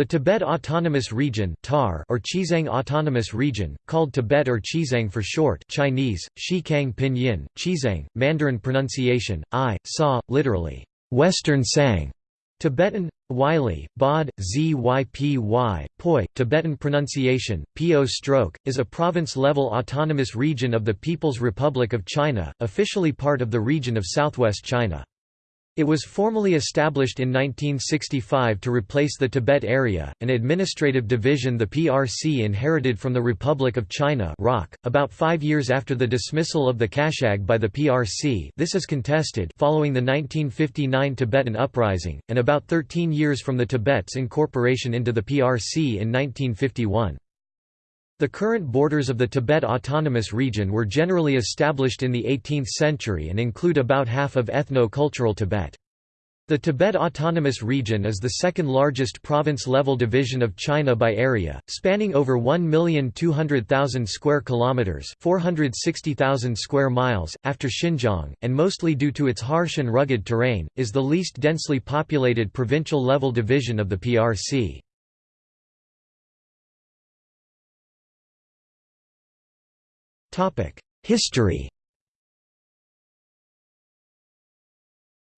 The Tibet Autonomous Region (TAR) or Xizang Autonomous Region, called Tibet or Xizang for short Chinese, Shikang Pinyin, Xizang, Mandarin pronunciation, I, Sa, literally, Western Sang, Tibetan, Wylie, Bod, Zypy, Poi, Tibetan pronunciation, Po stroke, is a province-level autonomous region of the People's Republic of China, officially part of the region of southwest China. It was formally established in 1965 to replace the Tibet area, an administrative division the PRC inherited from the Republic of China about five years after the dismissal of the Kashag by the PRC this is contested following the 1959 Tibetan Uprising, and about 13 years from the Tibet's incorporation into the PRC in 1951. The current borders of the Tibet Autonomous Region were generally established in the 18th century and include about half of ethno-cultural Tibet. The Tibet Autonomous Region is the second largest province-level division of China by area, spanning over 1,200,000 square kilometers, 460,000 square miles after Xinjiang, and mostly due to its harsh and rugged terrain, is the least densely populated provincial-level division of the PRC. History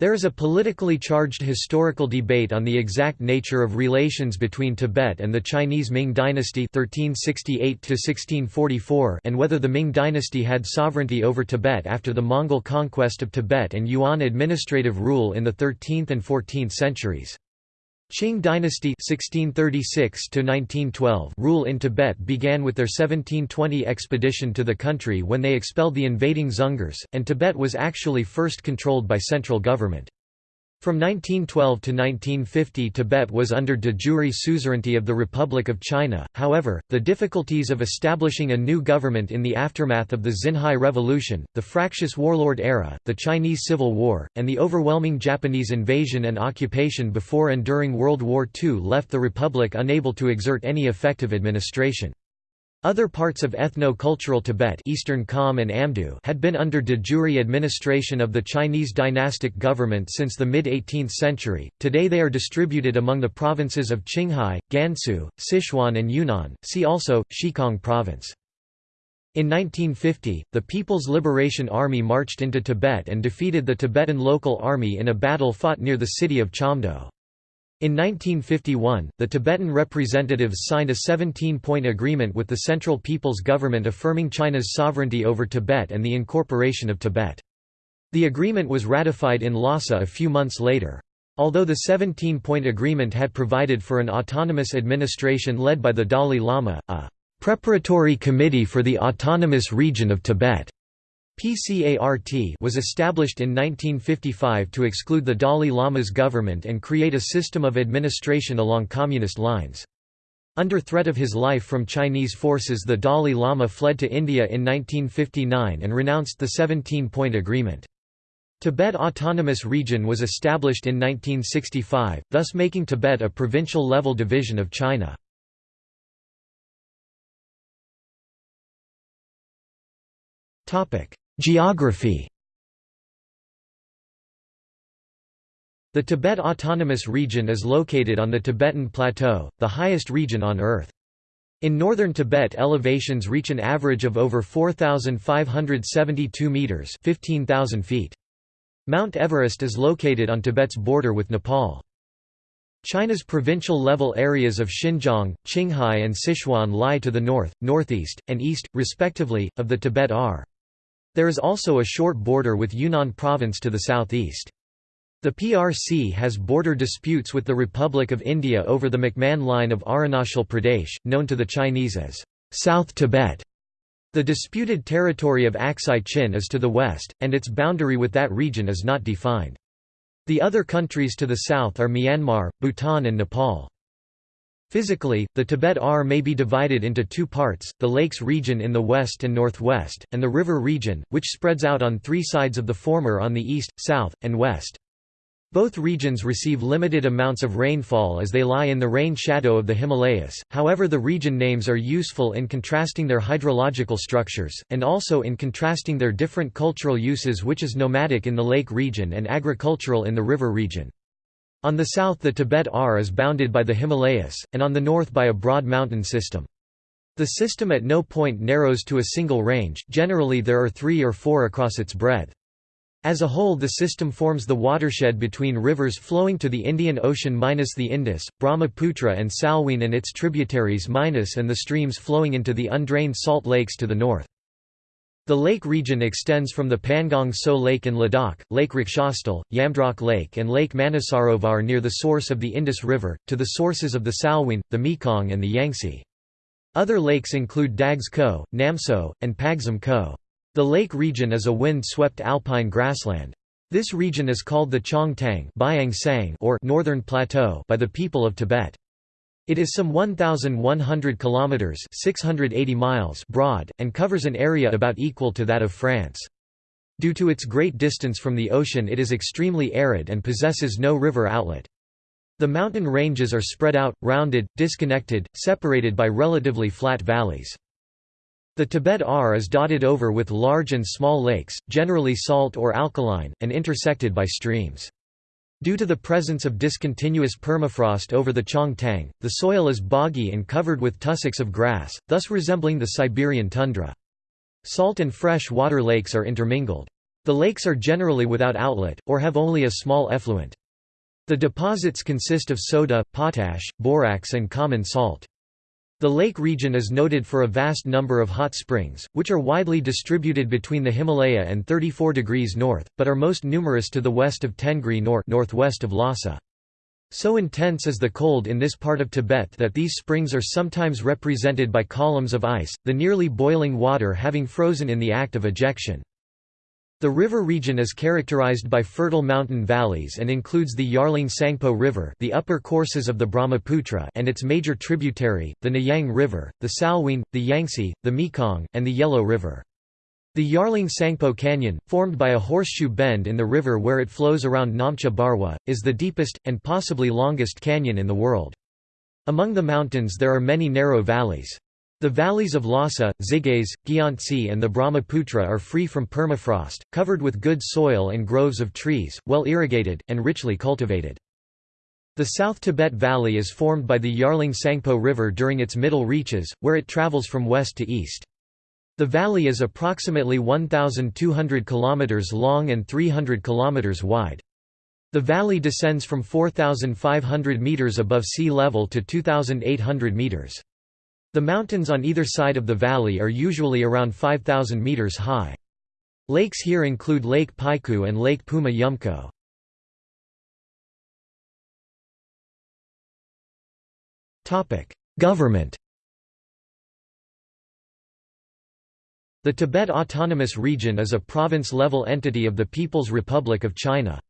There is a politically charged historical debate on the exact nature of relations between Tibet and the Chinese Ming dynasty 1368 and whether the Ming dynasty had sovereignty over Tibet after the Mongol conquest of Tibet and Yuan administrative rule in the 13th and 14th centuries. Qing dynasty 1636 rule in Tibet began with their 1720 expedition to the country when they expelled the invading Dzungars, and Tibet was actually first controlled by central government. From 1912 to 1950 Tibet was under de jure suzerainty of the Republic of China, however, the difficulties of establishing a new government in the aftermath of the Xinhai Revolution, the fractious warlord era, the Chinese Civil War, and the overwhelming Japanese invasion and occupation before and during World War II left the Republic unable to exert any effective administration. Other parts of ethno-cultural Tibet Eastern Kham and Amdo had been under de jure administration of the Chinese dynastic government since the mid-18th century. Today they are distributed among the provinces of Qinghai, Gansu, Sichuan and Yunnan. See also Xikang province. In 1950, the People's Liberation Army marched into Tibet and defeated the Tibetan local army in a battle fought near the city of Chamdo. In 1951, the Tibetan representatives signed a 17-point agreement with the Central People's Government affirming China's sovereignty over Tibet and the incorporation of Tibet. The agreement was ratified in Lhasa a few months later. Although the 17-point agreement had provided for an autonomous administration led by the Dalai Lama, a «preparatory committee for the autonomous region of Tibet» PCART was established in 1955 to exclude the Dalai Lama's government and create a system of administration along communist lines. Under threat of his life from Chinese forces the Dalai Lama fled to India in 1959 and renounced the 17-point agreement. Tibet Autonomous Region was established in 1965, thus making Tibet a provincial-level division of China. Geography The Tibet Autonomous Region is located on the Tibetan Plateau, the highest region on Earth. In northern Tibet elevations reach an average of over 4,572 metres 15,000 feet. Mount Everest is located on Tibet's border with Nepal. China's provincial-level areas of Xinjiang, Qinghai and Sichuan lie to the north, northeast, and east, respectively, of the Tibet are. There is also a short border with Yunnan province to the southeast. The PRC has border disputes with the Republic of India over the McMahon Line of Arunachal Pradesh, known to the Chinese as South Tibet. The disputed territory of Aksai Chin is to the west, and its boundary with that region is not defined. The other countries to the south are Myanmar, Bhutan and Nepal. Physically, the Tibet R may be divided into two parts, the lakes region in the west and northwest, and the river region, which spreads out on three sides of the former on the east, south, and west. Both regions receive limited amounts of rainfall as they lie in the rain shadow of the Himalayas, however the region names are useful in contrasting their hydrological structures, and also in contrasting their different cultural uses which is nomadic in the lake region and agricultural in the river region. On the south the Tibet R is bounded by the Himalayas, and on the north by a broad mountain system. The system at no point narrows to a single range, generally there are three or four across its breadth. As a whole the system forms the watershed between rivers flowing to the Indian Ocean minus the Indus, Brahmaputra and Salween and its tributaries minus and the streams flowing into the undrained salt lakes to the north. The lake region extends from the Pangong Tso Lake in Ladakh, Lake Rakshastal, Yamdrok Lake and Lake Manasarovar near the source of the Indus River, to the sources of the Salween, the Mekong and the Yangtze. Other lakes include Dags Ko, Namtso, and Pagsum Ko. The lake region is a wind-swept alpine grassland. This region is called the Changtang or Northern Plateau by the people of Tibet. It is some 1,100 kilometers (680 miles) broad and covers an area about equal to that of France. Due to its great distance from the ocean, it is extremely arid and possesses no river outlet. The mountain ranges are spread out, rounded, disconnected, separated by relatively flat valleys. The Tibet R is dotted over with large and small lakes, generally salt or alkaline, and intersected by streams. Due to the presence of discontinuous permafrost over the Changtang, the soil is boggy and covered with tussocks of grass, thus resembling the Siberian tundra. Salt and fresh water lakes are intermingled. The lakes are generally without outlet, or have only a small effluent. The deposits consist of soda, potash, borax and common salt. The lake region is noted for a vast number of hot springs, which are widely distributed between the Himalaya and 34 degrees north, but are most numerous to the west of Tengri Nor northwest of Lhasa. So intense is the cold in this part of Tibet that these springs are sometimes represented by columns of ice, the nearly boiling water having frozen in the act of ejection. The river region is characterized by fertile mountain valleys and includes the Yarlung Tsangpo River the upper courses of the Brahmaputra and its major tributary, the Nyang River, the Salween, the Yangtze, the Mekong, and the Yellow River. The Yarlung Tsangpo Canyon, formed by a horseshoe bend in the river where it flows around Namcha Barwa, is the deepest, and possibly longest canyon in the world. Among the mountains there are many narrow valleys. The valleys of Lhasa, Xigaze, Gyantse and the Brahmaputra are free from permafrost, covered with good soil and groves of trees, well irrigated, and richly cultivated. The South Tibet Valley is formed by the Yarlung Tsangpo River during its middle reaches, where it travels from west to east. The valley is approximately 1,200 km long and 300 km wide. The valley descends from 4,500 meters above sea level to 2,800 meters. The mountains on either side of the valley are usually around 5,000 meters high. Lakes here include Lake Paiku and Lake Puma Yumco. Government The Tibet Autonomous Region is a province-level entity of the People's Republic of China.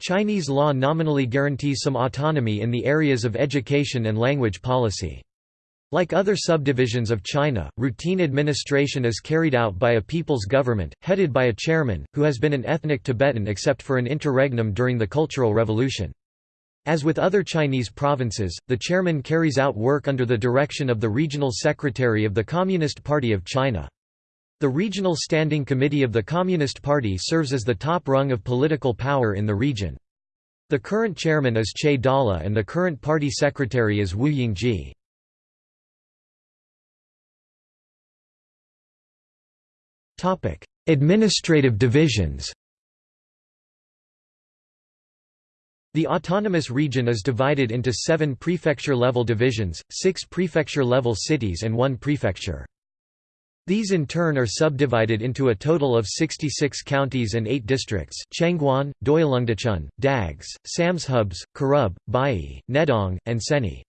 Chinese law nominally guarantees some autonomy in the areas of education and language policy. Like other subdivisions of China, routine administration is carried out by a people's government, headed by a chairman, who has been an ethnic Tibetan except for an interregnum during the Cultural Revolution. As with other Chinese provinces, the chairman carries out work under the direction of the regional secretary of the Communist Party of China. The Regional Standing Committee of the Communist Party serves as the top rung of political power in the region. The current chairman is Che Dalha and the current party secretary is Wu Yingjie. Administrative divisions The autonomous region is divided into seven prefecture-level divisions, six prefecture-level cities and one prefecture. These in turn are subdivided into a total of 66 counties and 8 districts Chengguan, Doilungdachun, Dags, Samshubs, Karub, Bai, Nedong, and Seni.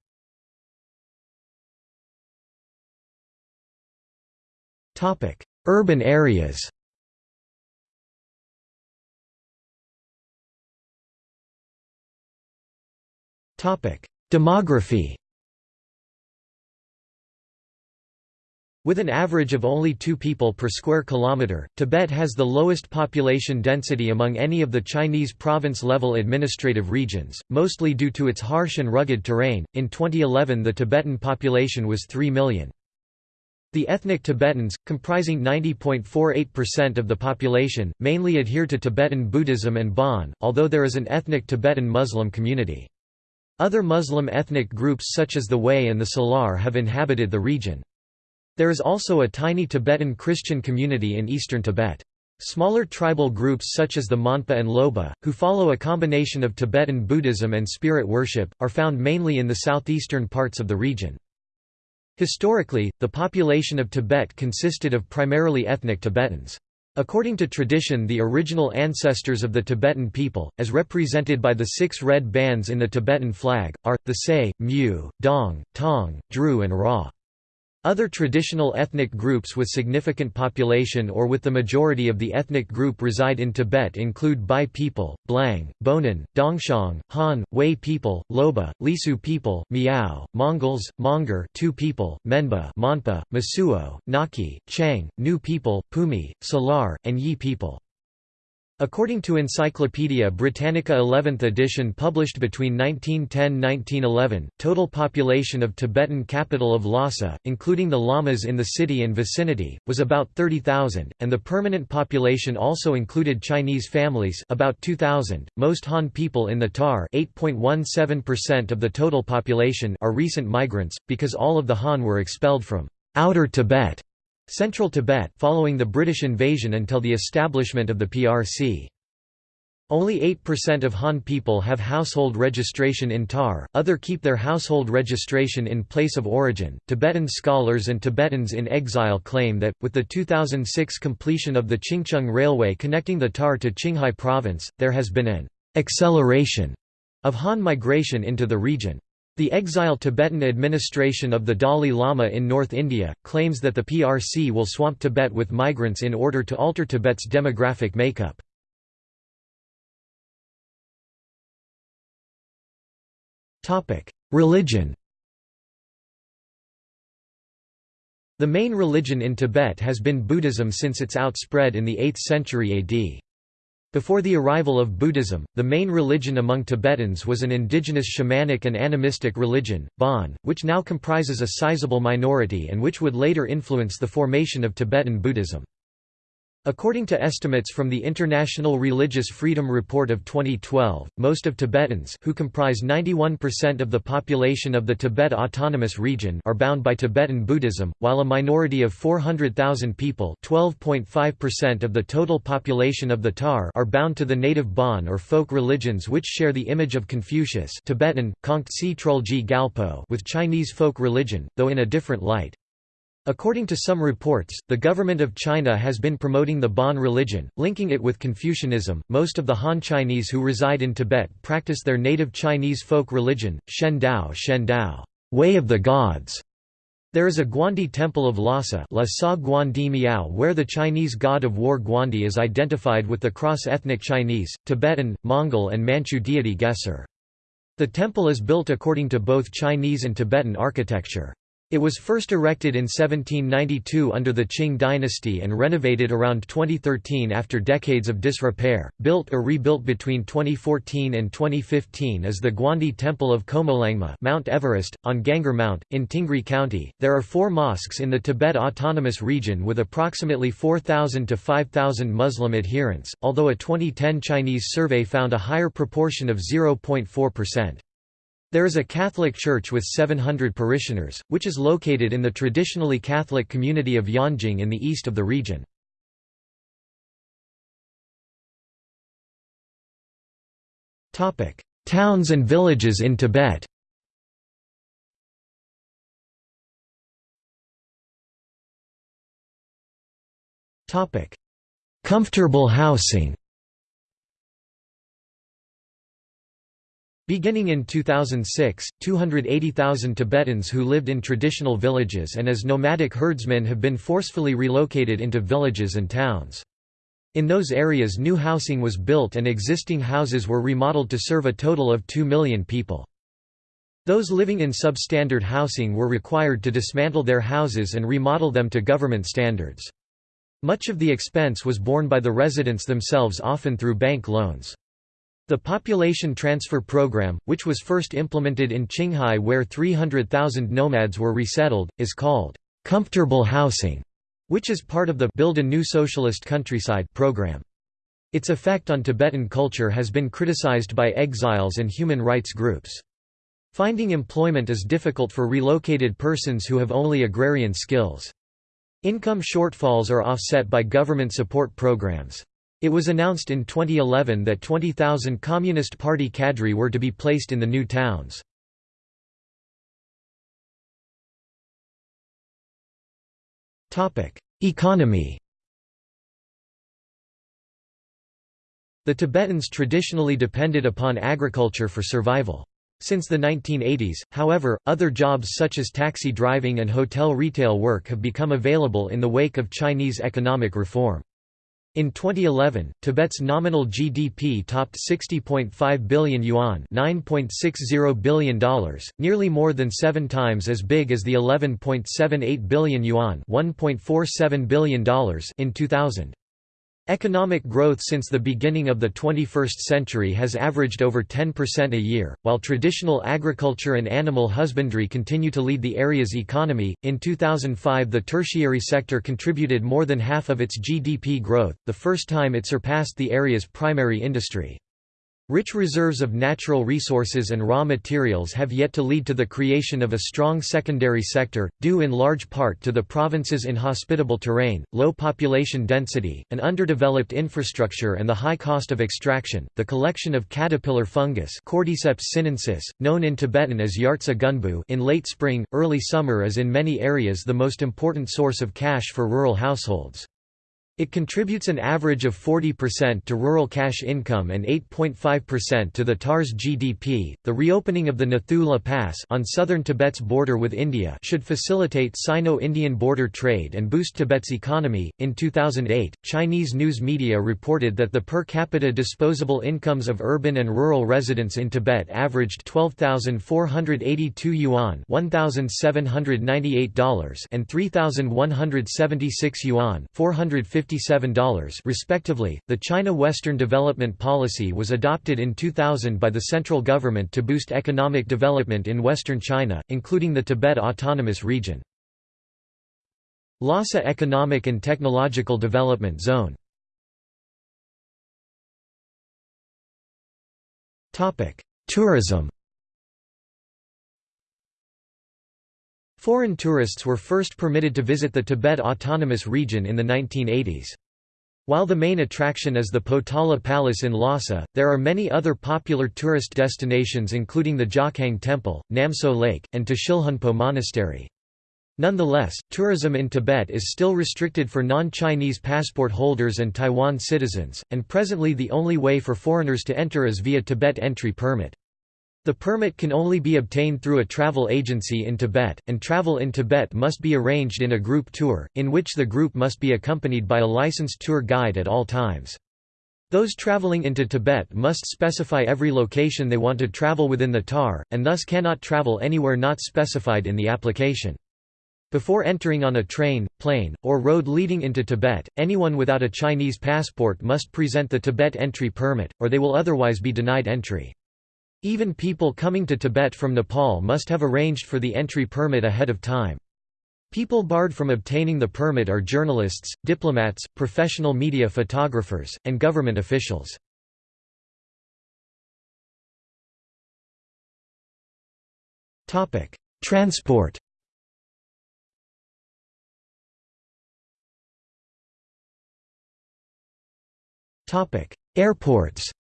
Urban areas Demography With an average of only two people per square kilometre, Tibet has the lowest population density among any of the Chinese province-level administrative regions, mostly due to its harsh and rugged terrain. In 2011 the Tibetan population was 3 million. The ethnic Tibetans, comprising 90.48% of the population, mainly adhere to Tibetan Buddhism and Bon, although there is an ethnic Tibetan Muslim community. Other Muslim ethnic groups such as the Hui and the Salar have inhabited the region. There is also a tiny Tibetan Christian community in eastern Tibet. Smaller tribal groups such as the Monpa and Loba, who follow a combination of Tibetan Buddhism and spirit worship, are found mainly in the southeastern parts of the region. Historically, the population of Tibet consisted of primarily ethnic Tibetans. According to tradition the original ancestors of the Tibetan people, as represented by the six red bands in the Tibetan flag, are, the Say, Mu, Dong, Tong, Dru and Ra. Other traditional ethnic groups with significant population or with the majority of the ethnic group reside in Tibet include Bai people, Blang, Bonan, Dongxiang, Han, Wei people, Loba, Lisu people, Miao, Mongols, Mongar Tu people, Menba Monpa, Mosuo, Nakhi, Chang, Nu people, Pumi, Salar, and Yi people. According to Encyclopaedia Britannica 11th edition published between 1910–1911, total population of Tibetan capital of Lhasa, including the lamas in the city and vicinity, was about 30,000, and the permanent population also included Chinese families about 2,000. Most Han people in the Tar 8.17% of the total population are recent migrants, because all of the Han were expelled from outer Tibet Central Tibet following the British invasion until the establishment of the PRC. Only 8% of Han people have household registration in Tar, other keep their household registration in place of origin. Tibetan scholars and Tibetans in exile claim that, with the 2006 completion of the Qingzang Railway connecting the Tar to Qinghai Province, there has been an acceleration of Han migration into the region. The exiled Tibetan administration of the Dalai Lama in North India, claims that the PRC will swamp Tibet with migrants in order to alter Tibet's demographic makeup. Religion The main religion in Tibet has been Buddhism since its outspread in the 8th century AD. Before the arrival of Buddhism, the main religion among Tibetans was an indigenous shamanic and animistic religion, Bon, which now comprises a sizable minority and which would later influence the formation of Tibetan Buddhism. According to estimates from the International Religious Freedom Report of 2012, most of Tibetans who comprise 91% of the population of the Tibet Autonomous Region are bound by Tibetan Buddhism, while a minority of 400,000 people (12.5% of the total population of the Tar) are bound to the native Bon or folk religions which share the image of Confucius Tibetan, Galpo with Chinese folk religion, though in a different light. According to some reports, the government of China has been promoting the Bon religion, linking it with Confucianism. Most of the Han Chinese who reside in Tibet practice their native Chinese folk religion, Shen Dao, Shen Dao, way of the gods. There is a Guandi temple of Lhasa La Sa Guandi Miao where the Chinese god of war Guandi is identified with the cross-ethnic Chinese, Tibetan, Mongol and Manchu deity Gesar. The temple is built according to both Chinese and Tibetan architecture. It was first erected in 1792 under the Qing dynasty and renovated around 2013 after decades of disrepair. Built or rebuilt between 2014 and 2015 is the Guandi Temple of Qomolangma, Mount Everest, on Gangar Mount, in Tingri County. There are four mosques in the Tibet Autonomous Region with approximately 4,000 to 5,000 Muslim adherents, although a 2010 Chinese survey found a higher proportion of 0.4%. There is a Catholic church with 700 parishioners, which is located in the traditionally Catholic community of Yanjing in the east of the region. Towns and villages in Tibet Comfortable housing Beginning in 2006, 280,000 Tibetans who lived in traditional villages and as nomadic herdsmen have been forcefully relocated into villages and towns. In those areas new housing was built and existing houses were remodeled to serve a total of 2 million people. Those living in substandard housing were required to dismantle their houses and remodel them to government standards. Much of the expense was borne by the residents themselves often through bank loans. The Population Transfer Program, which was first implemented in Qinghai where 300,000 nomads were resettled, is called comfortable housing, which is part of the Build a New Socialist Countryside program. Its effect on Tibetan culture has been criticized by exiles and human rights groups. Finding employment is difficult for relocated persons who have only agrarian skills. Income shortfalls are offset by government support programs. It was announced in 2011 that 20,000 Communist Party cadre were to be placed in the new towns. Economy The Tibetans traditionally depended upon agriculture for survival. Since the 1980s, however, other jobs such as taxi driving and hotel retail work have become available in the wake of Chinese economic reform. In 2011, Tibet's nominal GDP topped 60.5 billion yuan $9.60 billion, nearly more than seven times as big as the 11.78 billion yuan $1.47 billion in 2000. Economic growth since the beginning of the 21st century has averaged over 10% a year, while traditional agriculture and animal husbandry continue to lead the area's economy. In 2005, the tertiary sector contributed more than half of its GDP growth, the first time it surpassed the area's primary industry. Rich reserves of natural resources and raw materials have yet to lead to the creation of a strong secondary sector, due in large part to the province's inhospitable terrain, low population density, an underdeveloped infrastructure, and the high cost of extraction. The collection of caterpillar fungus, Cordyceps sinensis, known in Tibetan as Yartsa gunbu, in late spring, early summer, is in many areas the most important source of cash for rural households. It contributes an average of 40% to rural cash income and 8.5% to the TAR's GDP. The reopening of the Nathula Pass on southern Tibet's border with India should facilitate Sino-Indian border trade and boost Tibet's economy. In 2008, Chinese news media reported that the per capita disposable incomes of urban and rural residents in Tibet averaged 12,482 yuan, $1,798 and 3,176 yuan, 450 $57 respectively. The China Western Development Policy was adopted in 2000 by the central government to boost economic development in western China, including the Tibet Autonomous Region. Lhasa Economic and Technological Development Zone Tourism Foreign tourists were first permitted to visit the Tibet Autonomous Region in the 1980s. While the main attraction is the Potala Palace in Lhasa, there are many other popular tourist destinations including the Jokhang Temple, Namtso Lake, and Tashilhunpo Monastery. Nonetheless, tourism in Tibet is still restricted for non-Chinese passport holders and Taiwan citizens, and presently the only way for foreigners to enter is via Tibet entry permit. The permit can only be obtained through a travel agency in Tibet, and travel in Tibet must be arranged in a group tour, in which the group must be accompanied by a licensed tour guide at all times. Those traveling into Tibet must specify every location they want to travel within the TAR, and thus cannot travel anywhere not specified in the application. Before entering on a train, plane, or road leading into Tibet, anyone without a Chinese passport must present the Tibet entry permit, or they will otherwise be denied entry. Even people coming to Tibet from Nepal must have arranged for the entry permit ahead of time. People barred from obtaining the permit are journalists, diplomats, professional media photographers, and government officials. Transport Airports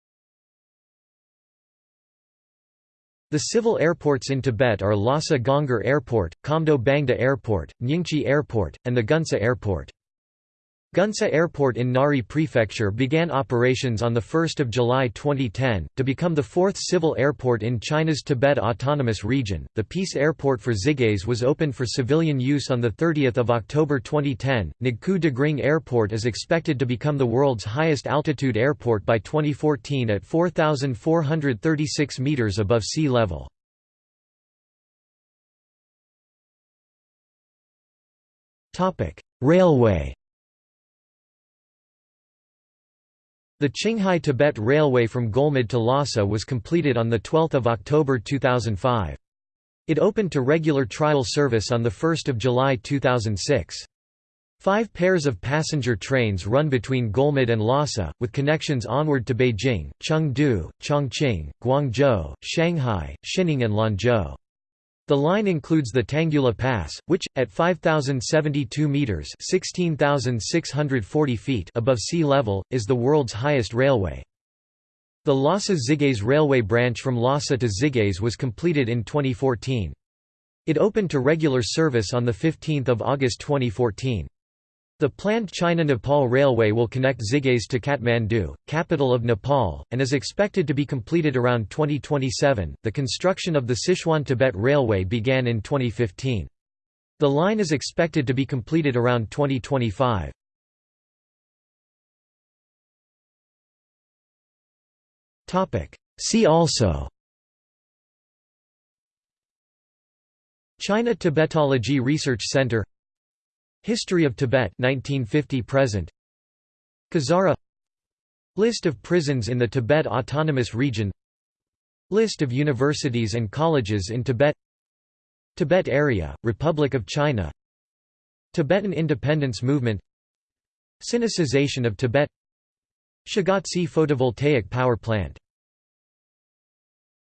The civil airports in Tibet are Lhasa Gonggar Airport, Qamdo Bangda Airport, Nyingchi Airport, and the Gunsa Airport. Gunsa Airport in Ngari Prefecture began operations on 1 July 2010, to become the fourth civil airport in China's Tibet Autonomous Region. The Peace Airport for Xigaze was opened for civilian use on 30 October 2010. Nagqu Dagring Airport is expected to become the world's highest altitude airport by 2014 at 4,436 metres above sea level. Railway The Qinghai-Tibet Railway from Golmud to Lhasa was completed on 12 October 2005. It opened to regular trial service on 1 July 2006. Five pairs of passenger trains run between Golmud and Lhasa, with connections onward to Beijing, Chengdu, Chongqing, Guangzhou, Shanghai, Xining and Lanzhou. The line includes the Tanggula Pass, which, at 5,072 metres (16,640 feet above sea level, is the world's highest railway. The Lhasa-Xigaze railway branch from Lhasa to Xigaze was completed in 2014. It opened to regular service on 15 August 2014. The planned China-Nepal Railway will connect Xigaze to Kathmandu, capital of Nepal, and is expected to be completed around 2027. The construction of the Sichuan-Tibet Railway began in 2015. The line is expected to be completed around 2025. Topic: See also China Tibetology Research Center History of Tibet 1950 present. Kazara List of prisons in the Tibet Autonomous Region. List of universities and colleges in Tibet. Tibet Area, Republic of China. Tibetan Independence Movement. Sinicization of Tibet. Shagatsi Photovoltaic Power Plant